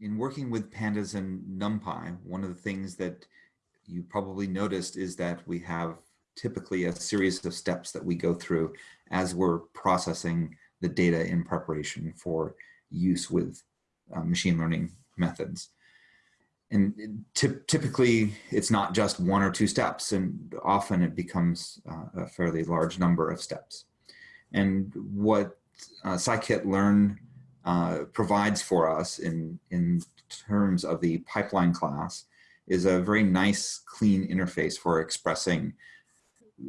In working with pandas and NumPy, one of the things that you probably noticed is that we have typically a series of steps that we go through as we're processing the data in preparation for use with uh, machine learning methods. And typically it's not just one or two steps and often it becomes uh, a fairly large number of steps. And what uh, scikit-learn uh, provides for us in, in terms of the pipeline class is a very nice, clean interface for expressing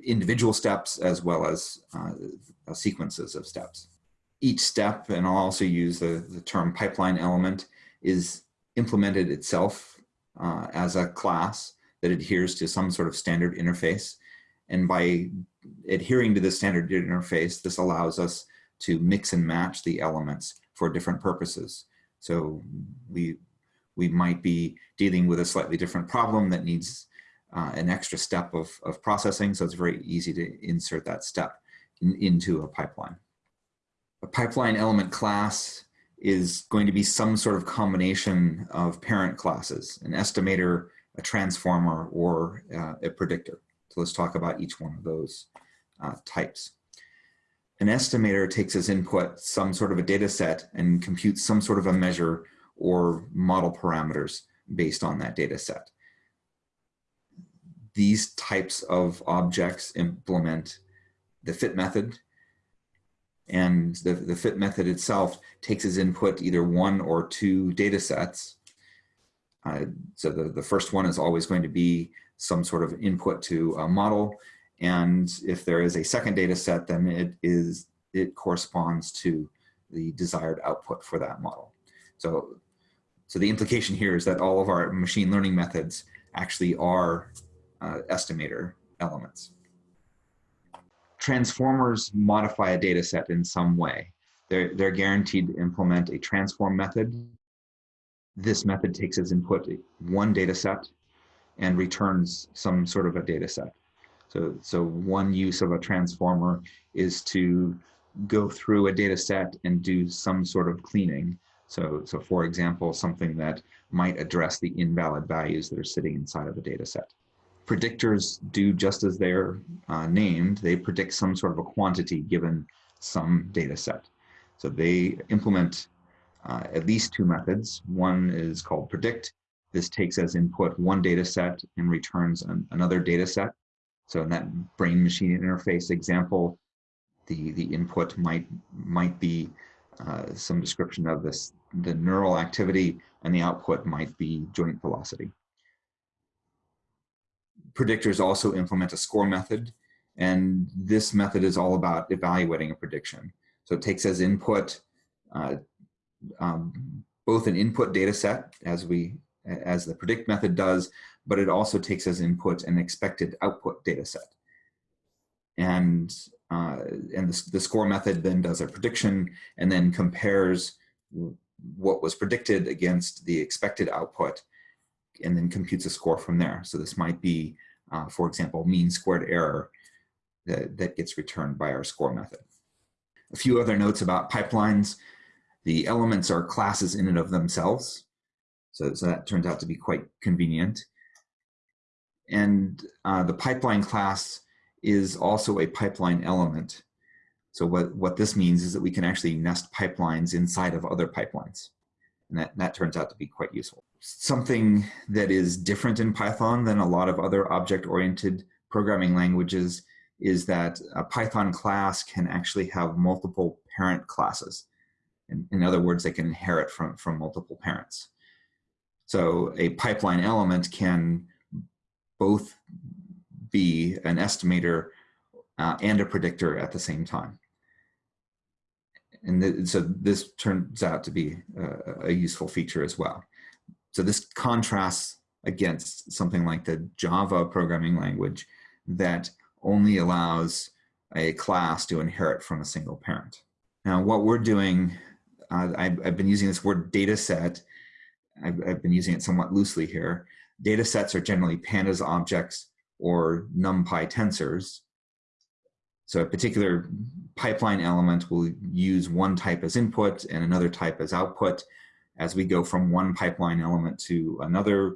individual steps as well as uh, sequences of steps. Each step, and I'll also use the, the term pipeline element, is implemented itself uh, as a class that adheres to some sort of standard interface. And by adhering to the standard interface, this allows us to mix and match the elements for different purposes. So we, we might be dealing with a slightly different problem that needs uh, an extra step of, of processing. So it's very easy to insert that step in, into a pipeline. A pipeline element class is going to be some sort of combination of parent classes, an estimator, a transformer, or uh, a predictor. So let's talk about each one of those uh, types. An estimator takes as input some sort of a data set and computes some sort of a measure or model parameters based on that data set these types of objects implement the fit method and the, the fit method itself takes as input either one or two data sets. Uh, so the, the first one is always going to be some sort of input to a model. And if there is a second data set, then it is it corresponds to the desired output for that model. So, so the implication here is that all of our machine learning methods actually are uh, estimator elements. Transformers modify a data set in some way. They're, they're guaranteed to implement a transform method. This method takes as input one data set and returns some sort of a data set. So, so one use of a transformer is to go through a data set and do some sort of cleaning. So, so for example, something that might address the invalid values that are sitting inside of a data set predictors do just as they're uh, named. They predict some sort of a quantity given some data set. So they implement uh, at least two methods. One is called predict. This takes as input one data set and returns an, another data set. So in that brain machine interface example, the, the input might, might be uh, some description of this, the neural activity and the output might be joint velocity predictors also implement a score method. And this method is all about evaluating a prediction. So it takes as input uh, um, both an input data set as we as the predict method does, but it also takes as input an expected output data set. And, uh, and the, the score method then does a prediction and then compares what was predicted against the expected output and then computes a score from there. So this might be uh, for example, mean squared error that, that gets returned by our score method. A few other notes about pipelines. The elements are classes in and of themselves. So, so that turns out to be quite convenient. And uh, the pipeline class is also a pipeline element. So what, what this means is that we can actually nest pipelines inside of other pipelines. And that, that turns out to be quite useful. Something that is different in Python than a lot of other object-oriented programming languages is that a Python class can actually have multiple parent classes. In, in other words, they can inherit from, from multiple parents. So a pipeline element can both be an estimator uh, and a predictor at the same time and th so this turns out to be a, a, useful feature as well. So this contrasts against something like the Java programming language that only allows a class to inherit from a single parent. Now what we're doing, uh, I've, I've, been using this word data set, I've, I've been using it somewhat loosely here. Data sets are generally pandas objects or NumPy tensors. So a particular pipeline element will use one type as input and another type as output. as we go from one pipeline element to another,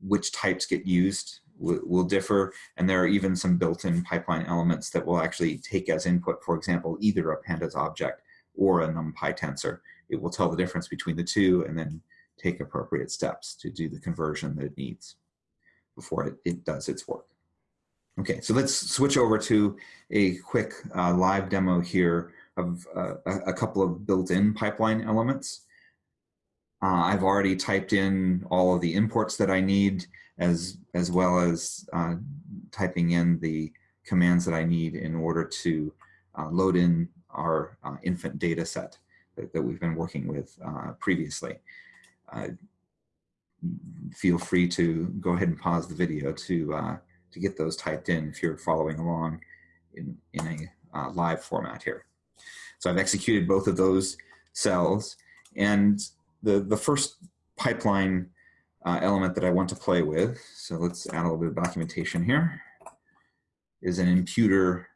which types get used will, will differ. And there are even some built-in pipeline elements that will actually take as input, for example, either a pandas object or a NumPy tensor. It will tell the difference between the two and then take appropriate steps to do the conversion that it needs before it, it does its work. Okay, so let's switch over to a quick uh, live demo here of uh, a, couple of built-in pipeline elements. Uh, I've already typed in all of the imports that I need as, as well as uh, typing in the commands that I need in order to uh, load in our uh, infant data set that, that, we've been working with previously feel free to go ahead and pause the video to uh, to get those typed in if you're following along in, in a uh, live format here. So I've executed both of those cells and the, the first pipeline uh, element that I want to play with, so let's add a little bit of documentation here, is an imputer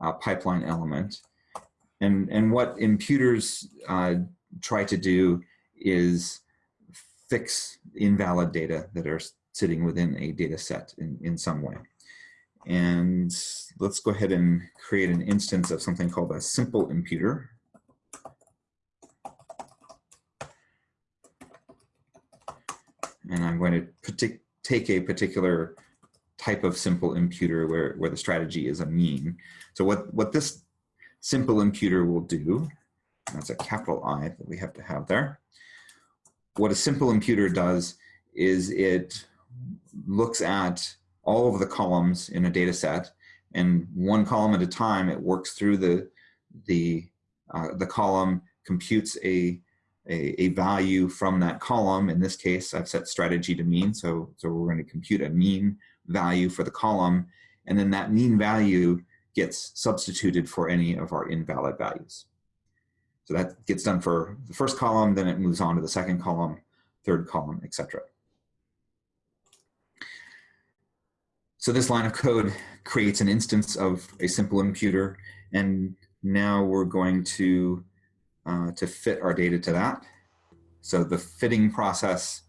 uh, pipeline element. And, and what imputers uh, try to do is fix invalid data that are sitting within a data set in, in some way. And let's go ahead and create an instance of something called a simple imputer. And I'm going to take a particular type of simple imputer where, where the strategy is a mean. So what, what this simple imputer will do, that's a capital I that we have to have there. What a simple imputer does is it looks at all of the columns in a data set and one column at a time it works through the the uh, the column computes a, a, a value from that column. In this case I've set strategy to mean so so we're going to compute a mean value for the column and then that mean value gets substituted for any of our invalid values so that gets done for the first column then it moves on to the second column third column etc So this line of code creates an instance of a simple imputer, and now we're going to, uh, to fit our data to that. So the fitting process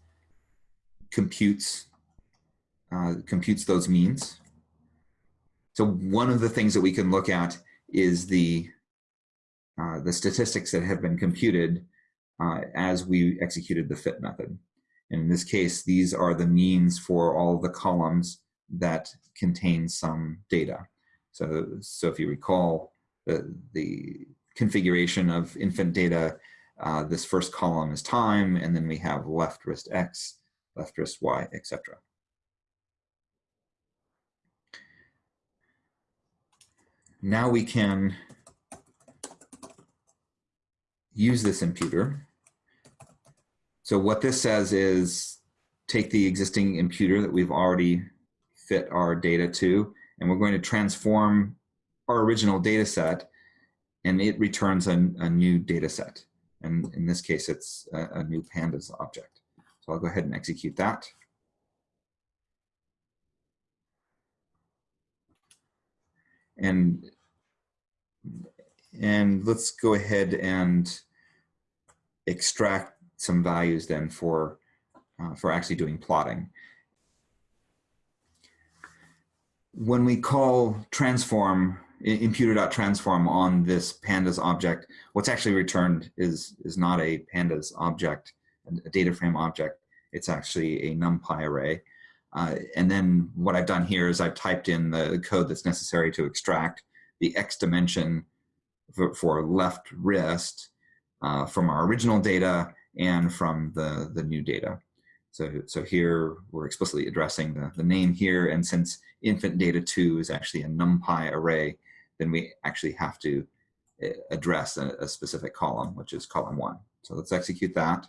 computes, uh, computes those means. So one of the things that we can look at is the, uh, the statistics that have been computed uh, as we executed the fit method. And in this case, these are the means for all the columns that contain some data. So, so if you recall the, the configuration of infant data, uh, this first column is time, and then we have left wrist X, left wrist Y, etc. Now we can use this imputer. So what this says is take the existing imputer that we've already fit our data to, and we're going to transform our original data set, and it returns a, a new data set. And in this case, it's a, a new pandas object. So I'll go ahead and execute that. And, and let's go ahead and extract some values then for, uh, for actually doing plotting. when we call transform imputer.transform on this pandas object, what's actually returned is, is not a pandas object, a data frame object. It's actually a NumPy array. Uh, and then what I've done here is I've typed in the code that's necessary to extract the X dimension for, left wrist uh, from our original data and from the, the new data. So, so here we're explicitly addressing the, the name here, and since infant data 2 is actually a NumPy array, then we actually have to eh, address a, a specific column, which is column 1. So let's execute that.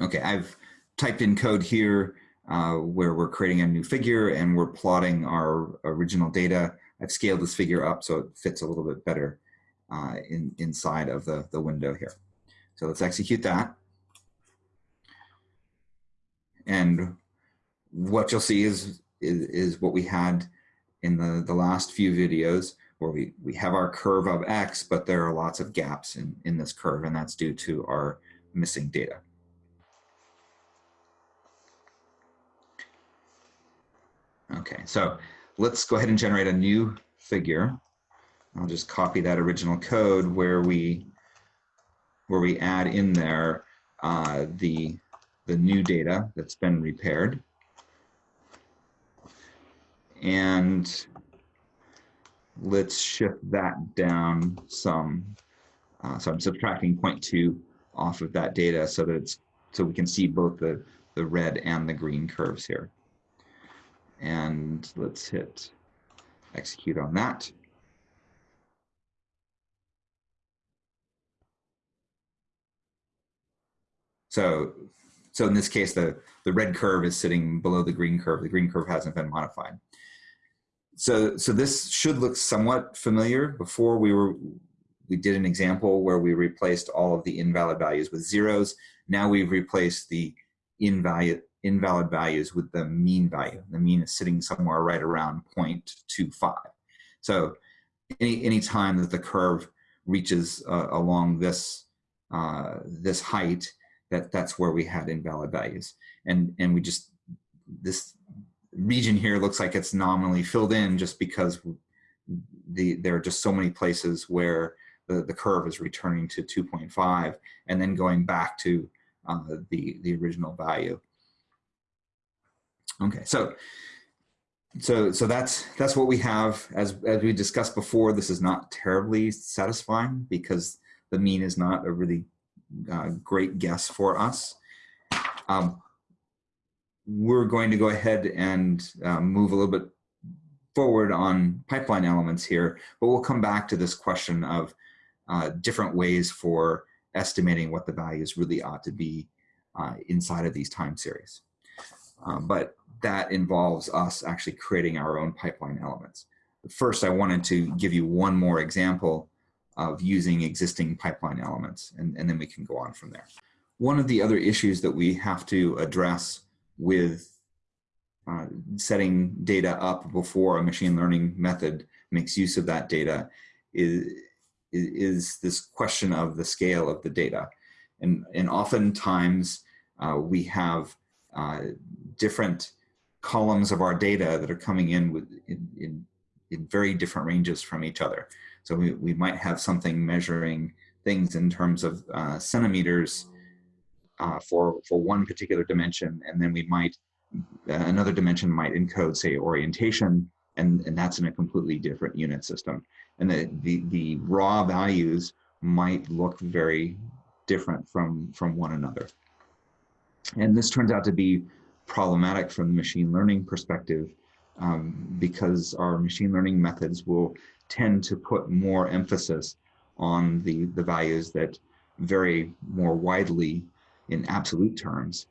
Okay, I've typed in code here uh, where we're creating a new figure and we're plotting our original data. I've scaled this figure up so it fits a little bit better uh, in, inside of the, the window here. So let's execute that. And what you'll see is, is, is what we had in the, the last few videos where we, we have our curve of X, but there are lots of gaps in, in this curve, and that's due to our missing data. Okay, so let's go ahead and generate a new figure. I'll just copy that original code where we where we add in there uh, the the new data that's been repaired. And let's shift that down some. Uh, so I'm subtracting 0.2 off of that data so that it's so we can see both the the red and the green curves here. And let's hit execute on that. So, so in this case, the, the red curve is sitting below the green curve. The green curve hasn't been modified. So, so this should look somewhat familiar. Before we were, we did an example where we replaced all of the invalid values with zeros. Now we've replaced the invalid, invalid values with the mean value. The mean is sitting somewhere right around 0.25. So any, any time that the curve reaches uh, along this, uh, this height, that that's where we had invalid values. And, and we just, this region here looks like it's nominally filled in just because the, there are just so many places where the, the curve is returning to 2.5 and then going back to uh, the, the original value. Okay, so so so that's that's what we have as as we discussed before. This is not terribly satisfying because the mean is not a really uh, great guess for us. Um, we're going to go ahead and uh, move a little bit forward on pipeline elements here, but we'll come back to this question of uh, different ways for estimating what the values really ought to be uh, inside of these time series. Um, but that involves us actually creating our own pipeline elements. First, I wanted to give you one more example of using existing pipeline elements, and, and then we can go on from there. One of the other issues that we have to address with uh, setting data up before a machine learning method makes use of that data is, is this question of the scale of the data. And, and oftentimes uh, we have uh, different columns of our data that are coming in with in, in, in very different ranges from each other. So we, we might have something measuring things in terms of uh, centimeters uh, for, for one particular dimension, and then we might, uh, another dimension might encode, say, orientation, and, and that's in a completely different unit system. And the, the, the raw values might look very different from, from one another. And this turns out to be problematic from the machine learning perspective um, because our machine learning methods will tend to put more emphasis on the, the values that vary more widely in absolute terms,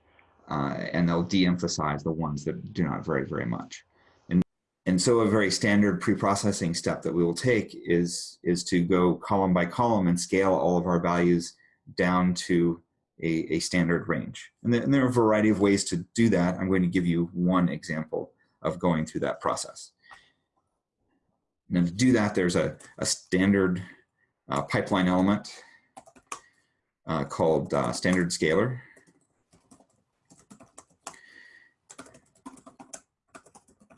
uh, and they'll de-emphasize the ones that do not vary very much. And, and so a very standard pre-processing step that we will take is, is to go column by column and scale all of our values down to a, a standard range. And, and there are a variety of ways to do that. I'm going to give you one example of going through that process. Now to do that, there's a, a standard uh, pipeline element uh, called uh, standard scaler.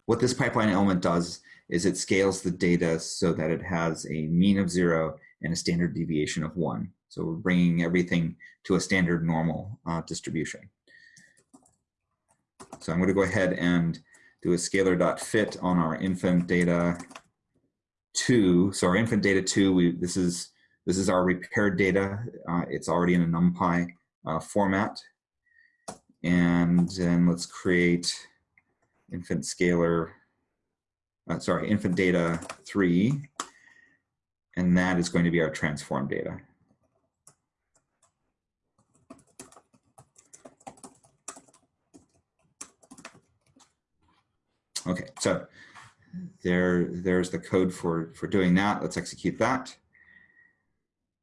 What this pipeline element does is it scales the data so that it has a mean of zero and a standard deviation of one. So we're bringing everything to a standard normal uh, distribution. So I'm going to go ahead and do a scalar.fit on our infant data two. So our infant data two, we, this is this is our repaired data. Uh, it's already in a NumPy uh, format. And then let's create infant scalar, uh, sorry, infant data three. And that is going to be our transform data. Okay, so there, there's the code for, for doing that. Let's execute that.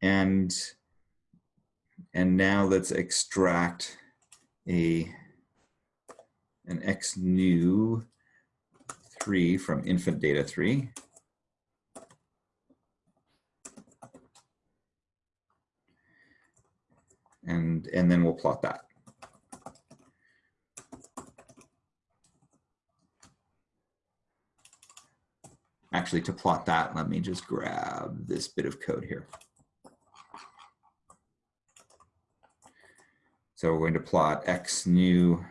And, and now let's extract a, an x new 3 from infant data 3. and, and then we'll plot that. Actually, to plot that, let me just grab this bit of code here. So we're going to plot x new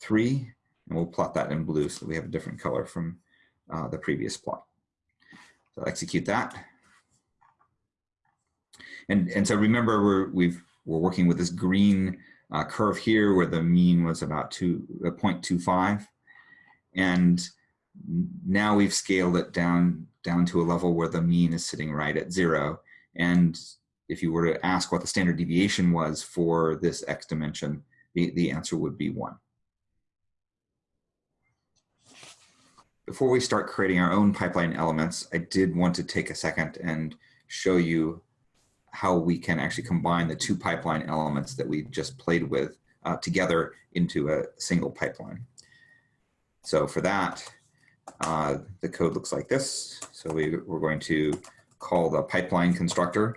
3, and we'll plot that in blue so we have a different color from uh, the previous plot. So execute that. And, and so remember, we're, we've, we're working with this green uh, curve here where the mean was about two, uh, 0.25. And now we've scaled it down, down to a level where the mean is sitting right at zero. And if you were to ask what the standard deviation was for this x dimension, the, the answer would be one. Before we start creating our own pipeline elements, I did want to take a second and show you how we can actually combine the two pipeline elements that we just played with uh, together into a single pipeline. So for that, uh, the code looks like this. So we, we're going to call the pipeline constructor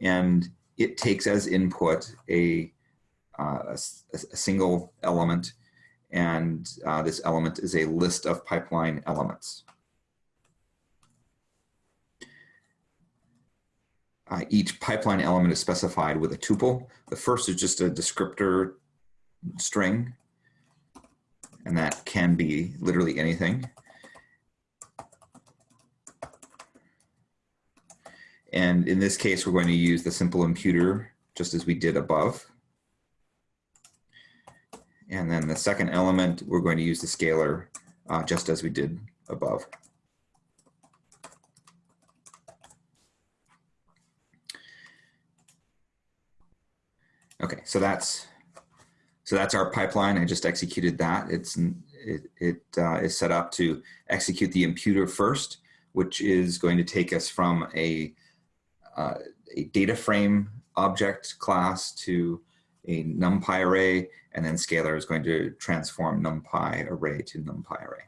and it takes as input a, uh, a, a, single element and uh, this element is a list of pipeline elements. Uh, each pipeline element is specified with a tuple. The first is just a descriptor string, and that can be literally anything. And in this case, we're going to use the simple imputer just as we did above. And then the second element, we're going to use the scalar uh, just as we did above. Okay, so that's so that's our pipeline. I just executed that. It's it, it uh, is set up to execute the imputer first, which is going to take us from a uh, a data frame object class to a numpy array, and then scalar is going to transform numpy array to numpy array.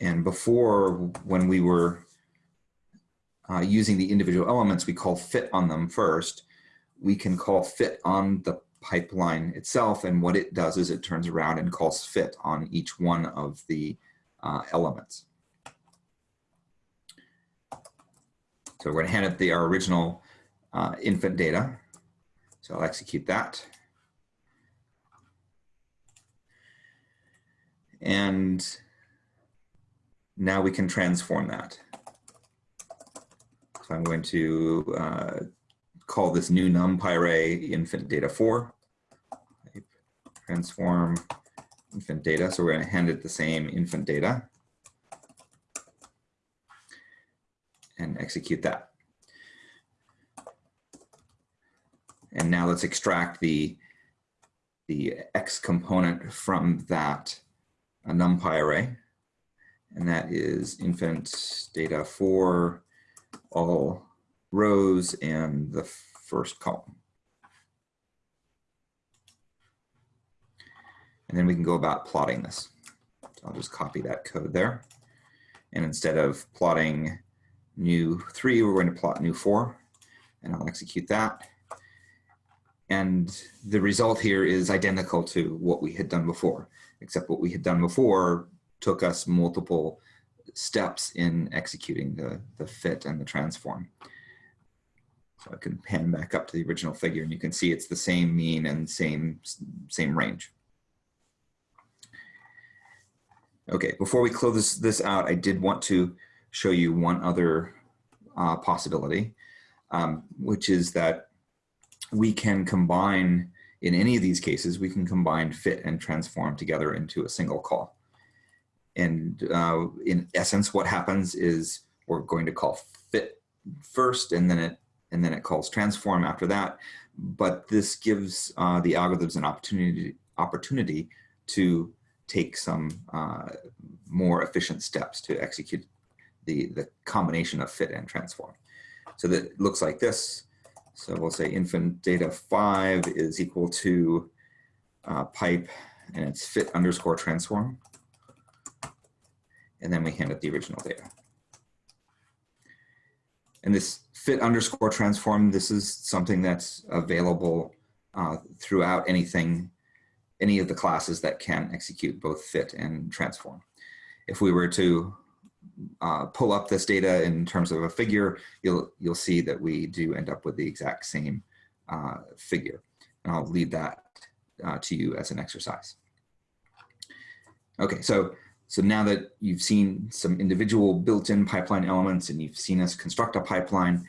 And before, when we were uh, using the individual elements, we call fit on them first. We can call fit on the pipeline itself, and what it does is it turns around and calls fit on each one of the uh, elements. So we're going to hand it the our original uh, infant data. So I'll execute that. And now we can transform that. So I'm going to uh, call this new numpy array infant data 4. Transform infant data. So we're going to hand it the same infant data. and execute that. And now let's extract the, the X component from that NumPy array. And that is infant data for all rows and the first column. And then we can go about plotting this. So I'll just copy that code there. And instead of plotting new three, we're going to plot new four, and I'll execute that. And the result here is identical to what we had done before, except what we had done before took us multiple steps in executing the, the fit and the transform. So I can pan back up to the original figure and you can see it's the same mean and same, same range. Okay, before we close this, this out, I did want to show you one other uh, possibility, um, which is that we can combine, in any of these cases, we can combine fit and transform together into a single call. And uh, in essence, what happens is we're going to call fit first, and then it and then it calls transform after that. But this gives uh, the algorithms an opportunity opportunity to take some uh, more efficient steps to execute the, the combination of fit and transform. So that looks like this. So we'll say infant data five is equal to uh, pipe and it's fit underscore transform. And then we hand it the original data. and this fit underscore transform, this is something that's available uh, throughout anything, any of the classes that can execute both fit and transform. If we were to uh, pull up this data in terms of a figure, you'll, you'll see that we do end up with the exact same uh, figure. And I'll leave that uh, to you as an exercise. Okay, so so now that you've seen some individual built-in pipeline elements and you've seen us construct a pipeline,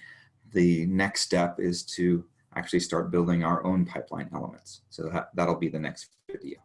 the next step is to actually start building our own pipeline elements. So that, that'll be the next video.